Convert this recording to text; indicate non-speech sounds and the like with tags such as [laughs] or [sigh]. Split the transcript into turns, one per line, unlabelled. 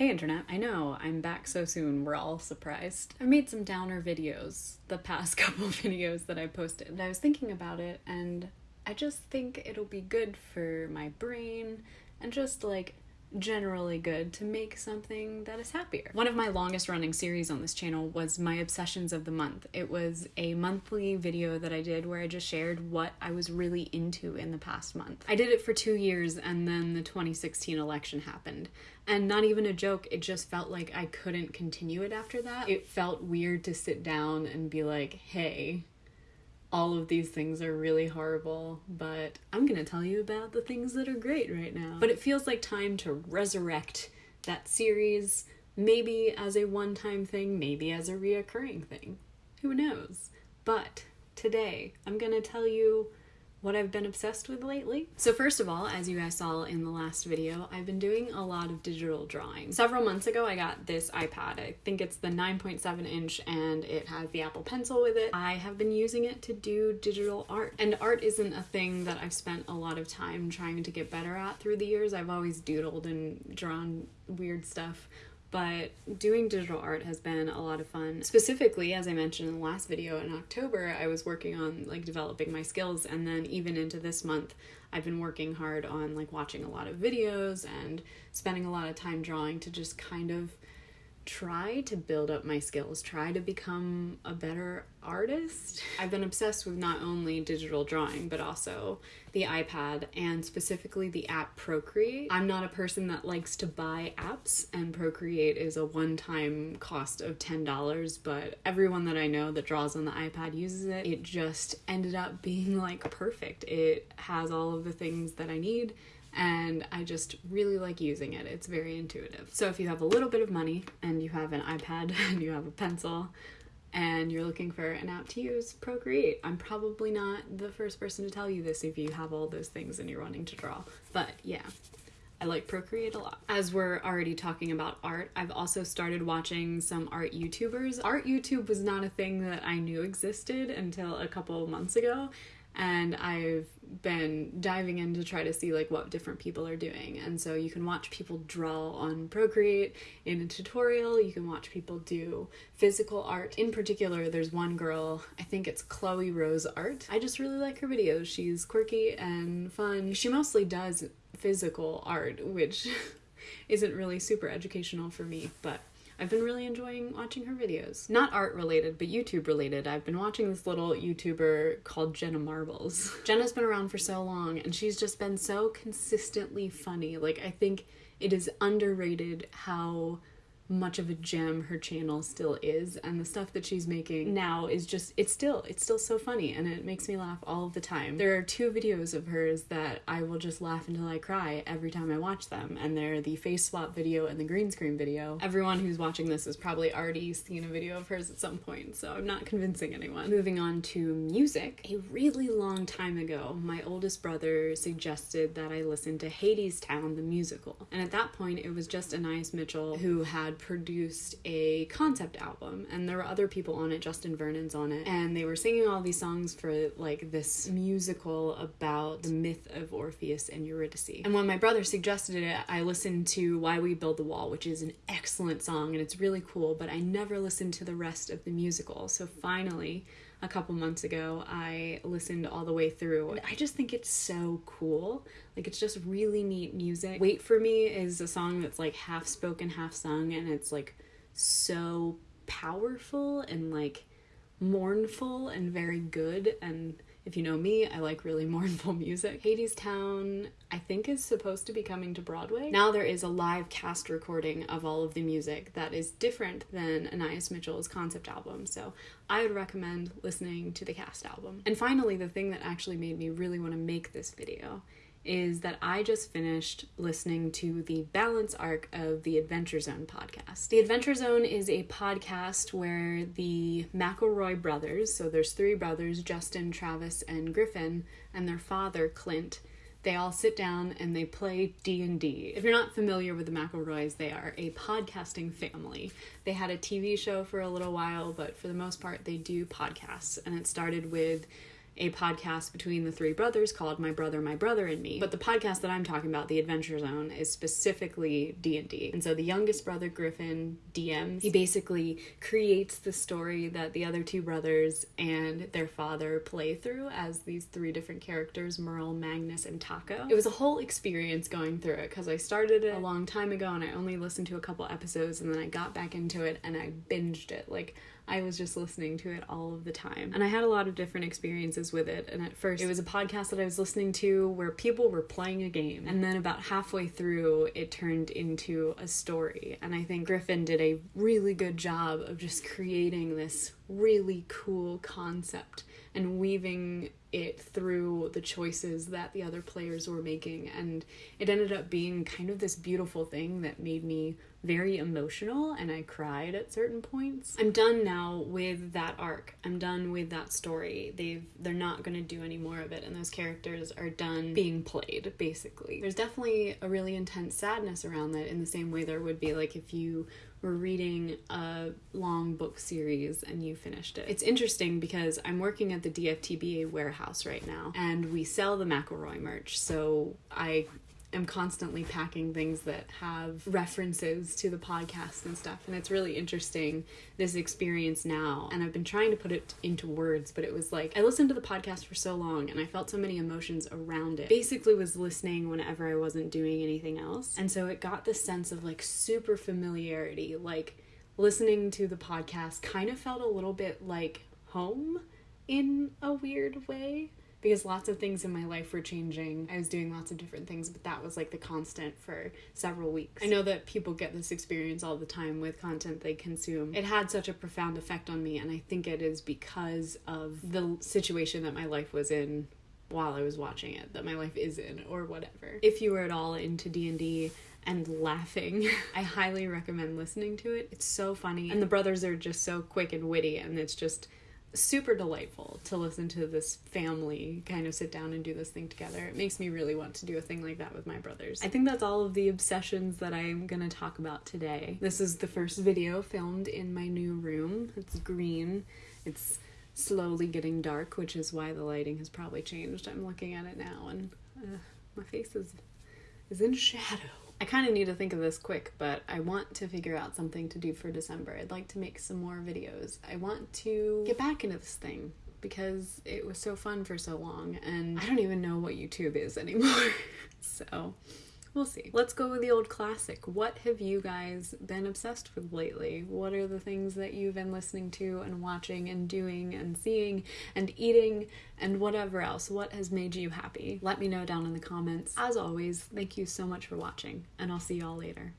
Hey internet, I know, I'm back so soon, we're all surprised. I made some downer videos, the past [laughs] couple videos that I posted. And I was thinking about it and I just think it'll be good for my brain and just like generally good to make something that is happier. One of my longest running series on this channel was my obsessions of the month. It was a monthly video that I did where I just shared what I was really into in the past month. I did it for two years and then the 2016 election happened. And not even a joke, it just felt like I couldn't continue it after that. It felt weird to sit down and be like, hey, all of these things are really horrible, but I'm gonna tell you about the things that are great right now. But it feels like time to resurrect that series, maybe as a one time thing, maybe as a reoccurring thing. Who knows? But today, I'm gonna tell you what I've been obsessed with lately. So first of all, as you guys saw in the last video, I've been doing a lot of digital drawing. Several months ago, I got this iPad. I think it's the 9.7 inch and it has the Apple Pencil with it. I have been using it to do digital art. And art isn't a thing that I've spent a lot of time trying to get better at through the years. I've always doodled and drawn weird stuff but doing digital art has been a lot of fun. Specifically, as I mentioned in the last video in October, I was working on like developing my skills and then even into this month, I've been working hard on like watching a lot of videos and spending a lot of time drawing to just kind of try to build up my skills, try to become a better artist. I've been obsessed with not only digital drawing, but also the iPad and specifically the app Procreate. I'm not a person that likes to buy apps, and Procreate is a one time cost of $10, but everyone that I know that draws on the iPad uses it. It just ended up being like perfect. It has all of the things that I need and I just really like using it. It's very intuitive. So if you have a little bit of money and you have an iPad [laughs] and you have a pencil and you're looking for an app to use, Procreate. I'm probably not the first person to tell you this if you have all those things and you're wanting to draw. But yeah, I like Procreate a lot. As we're already talking about art, I've also started watching some art YouTubers. Art YouTube was not a thing that I knew existed until a couple months ago, and I've been diving in to try to see like what different people are doing. And so you can watch people draw on Procreate in a tutorial, you can watch people do physical art. In particular, there's one girl, I think it's Chloe Rose Art. I just really like her videos. She's quirky and fun. She mostly does physical art, which [laughs] isn't really super educational for me, but I've been really enjoying watching her videos. Not art related, but YouTube related. I've been watching this little YouTuber called Jenna Marbles. [laughs] Jenna's been around for so long and she's just been so consistently funny. Like, I think it is underrated how much of a gem her channel still is and the stuff that she's making now is just it's still it's still so funny and it makes me laugh all the time. There are two videos of hers that i will just laugh until i cry every time i watch them and they're the face swap video and the green screen video. Everyone who's watching this has probably already seen a video of hers at some point so i'm not convincing anyone. Moving on to music. A really long time ago my oldest brother suggested that i listen to hadestown the musical. And at that point it was just anais mitchell who had had produced a concept album and there were other people on it justin vernon's on it and they were singing all these songs for like this musical about the myth of orpheus and eurydice. And when my brother suggested it i listened to why we build the wall which is an excellent song and it's really cool but i never listened to the rest of the musical. So finally a couple months ago, I listened all the way through. I just think it's so cool. Like, it's just really neat music. Wait for Me is a song that's like half spoken, half sung, and it's like so powerful and like mournful and very good. And if you know me, I like really [laughs] mournful music. Hadestown, I think, is supposed to be coming to Broadway. Now there is a live cast recording of all of the music that is different than Anais Mitchell's concept album, so I would recommend listening to the cast album. And finally, the thing that actually made me really want to make this video is that I just finished listening to the balance arc of the Adventure Zone podcast. The Adventure Zone is a podcast where the McElroy brothers, so there's three brothers, Justin, Travis, and Griffin, and their father, Clint, they all sit down and they play D&D. If you're not familiar with the McElroys, they are a podcasting family. They had a TV show for a little while, but for the most part they do podcasts and it started with a podcast between the three brothers called My Brother, My Brother and Me. But the podcast that I'm talking about, The Adventure Zone, is specifically D&D. And so the youngest brother Griffin DMs. He basically creates the story that the other two brothers and their father play through as these three different characters, Merle, Magnus, and Taako. It was a whole experience going through it because I started it a long time ago and I only listened to a couple episodes and then I got back into it and I binged it. Like I was just listening to it all of the time. And I had a lot of different experiences with it. And at first, it was a podcast that I was listening to where people were playing a game. And then about halfway through, it turned into a story. And I think Griffin did a really good job of just creating this really cool concept and weaving it through the choices that the other players were making. And it ended up being kind of this beautiful thing that made me very emotional and I cried at certain points. I'm done now with that arc. I'm done with that story. They've they're not going to do any more of it and those characters are done being played basically. There's definitely a really intense sadness around that in the same way there would be like if you were reading a long book series and you finished it. It's interesting because I'm working at the DFTBA warehouse right now and we sell the McElroy merch. So I am constantly packing things that have references to the podcast and stuff. And it's really interesting this experience now. And I've been trying to put it into words, but it was like I listened to the podcast for so long and I felt so many emotions around it. Basically, was listening whenever I wasn't doing anything else. And so it got this sense of like super familiarity. Like listening to the podcast kind of felt a little bit like home in a weird way because lots of things in my life were changing. I was doing lots of different things, but that was like the constant for several weeks. I know that people get this experience all the time with content they consume. It had such a profound effect on me, and I think it is because of the situation that my life was in while I was watching it, that my life is in, or whatever. If you were at all into D&D, and laughing. [laughs] I highly recommend listening to it. It's so funny. And the brothers are just so quick and witty, and it's just super delightful to listen to this family kind of sit down and do this thing together. It makes me really want to do a thing like that with my brothers. I think that's all of the obsessions that I'm gonna talk about today. This is the first video filmed in my new room. It's green. It's slowly getting dark, which is why the lighting has probably changed. I'm looking at it now and uh, my face is is in shadow. I kind of need to think of this quick, but I want to figure out something to do for December. I'd like to make some more videos. I want to get back into this thing because it was so fun for so long, and I don't even know what YouTube is anymore. [laughs] so We'll see. Let's go with the old classic. What have you guys been obsessed with lately? What are the things that you've been listening to and watching and doing and seeing and eating and whatever else? What has made you happy? Let me know down in the comments. As always, thank you so much for watching, and I'll see y'all later.